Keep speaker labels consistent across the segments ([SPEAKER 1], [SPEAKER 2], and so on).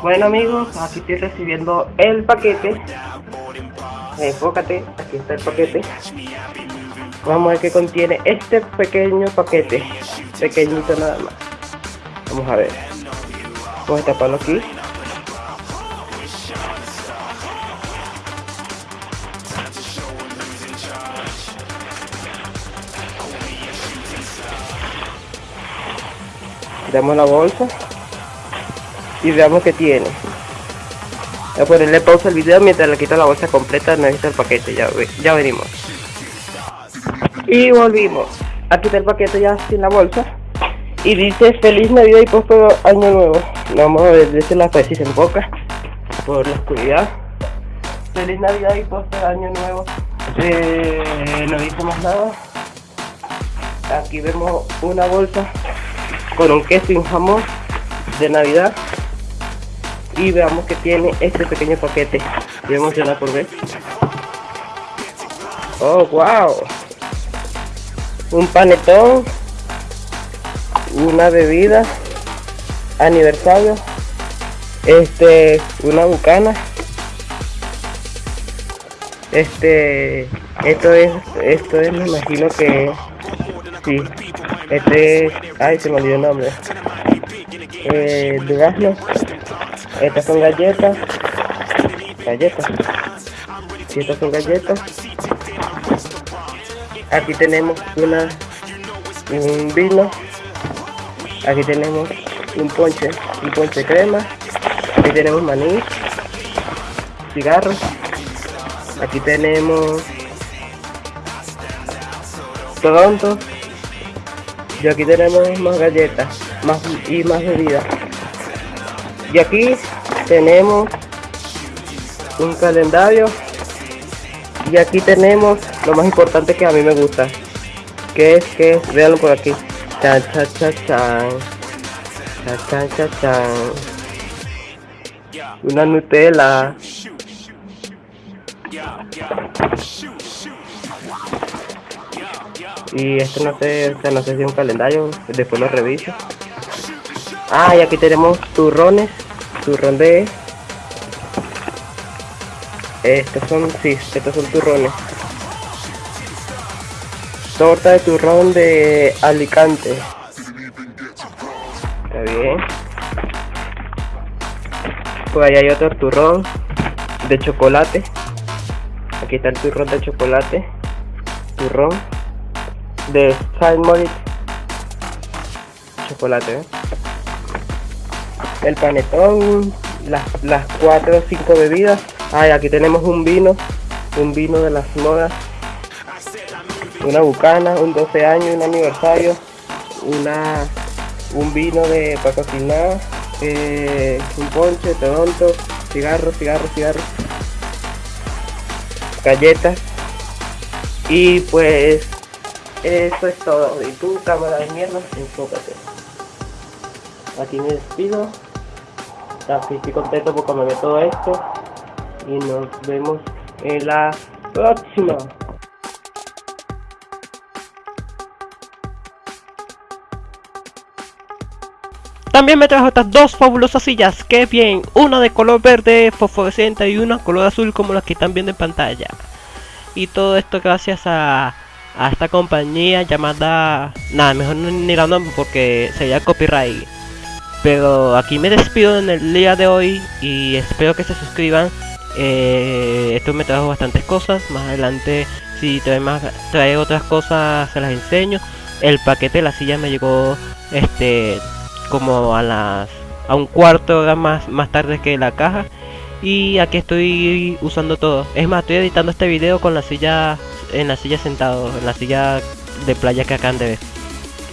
[SPEAKER 1] Bueno amigos, aquí estoy recibiendo el paquete. Enfócate, aquí está el paquete. Vamos a ver qué contiene este pequeño paquete. Pequeñito nada más. Vamos a ver. Vamos a taparlo aquí. Damos la bolsa y veamos qué tiene. Voy a ponerle pausa al video mientras le quito la bolsa completa, necesito el paquete, ya, ya venimos. Y volvimos. Aquí está el paquete ya sin la bolsa. Y dice feliz navidad y próspero año nuevo. Vamos a ver la pues si se enfoca por la oscuridad. Feliz navidad y próspero año nuevo. Eh, no dice más nada. Aquí vemos una bolsa con un queso y jamón de navidad y veamos que tiene este pequeño paquete estoy emocionado por ver. Oh wow. Un panetón una bebida aniversario este una bucana. Este esto es esto es me imagino que sí este ay se me olvidó el nombre. Eh, durazno estas son galletas. Galletas. Y estas son galletas. Aquí tenemos una un vino. Aquí tenemos un ponche, un ponche crema. Aquí tenemos maní, cigarros. Aquí tenemos Toronto. Y aquí tenemos más galletas, más y más bebidas. Y aquí tenemos un calendario. Y aquí tenemos lo más importante que a mí me gusta. Que es que, veanlo por aquí. Chan, chan, chan, chan. Chan, chan, chan, Una Nutella. Y esto no sé, no sé si es un calendario, después lo reviso. Ah, y aquí tenemos turrones, turrón de... Estos son, sí, estos son turrones. Torta de turrón de Alicante. Está bien. Pues ahí hay otro turrón de chocolate. Aquí está el turrón de chocolate. Turrón de Saint Moritz. Chocolate, ¿eh? El panetón, las, las 4 o 5 bebidas. Ay, aquí tenemos un vino, un vino de las modas, una bucana, un 12 años, un aniversario, una un vino de para cocinar, eh, un ponche, toronto, cigarros, cigarros, cigarros, galletas y pues eso es todo. Y tu cámara de mierda, enfócate. Aquí me despido estoy contento porque me todo esto. Y nos vemos en la próxima.
[SPEAKER 2] También me trajo estas dos fabulosas sillas, que bien, una de color verde fosforescente y una color azul como las que están viendo en pantalla. Y todo esto gracias a, a esta compañía llamada... Nada, mejor ni la nombre porque sería copyright. Pero aquí me despido en el día de hoy y espero que se suscriban. Eh, esto me trajo bastantes cosas. Más adelante, si trae, más, trae otras cosas, se las enseño. El paquete de la silla me llegó este como a las a un cuarto hora más, más tarde que la caja. Y aquí estoy usando todo. Es más, estoy editando este video con la silla en la silla sentado, en la silla de playa que acaban de ver.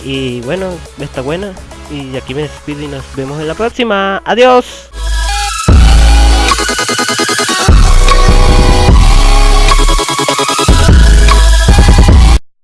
[SPEAKER 2] Y bueno, está buena. Y aquí me despido y nos vemos en la próxima. Adiós.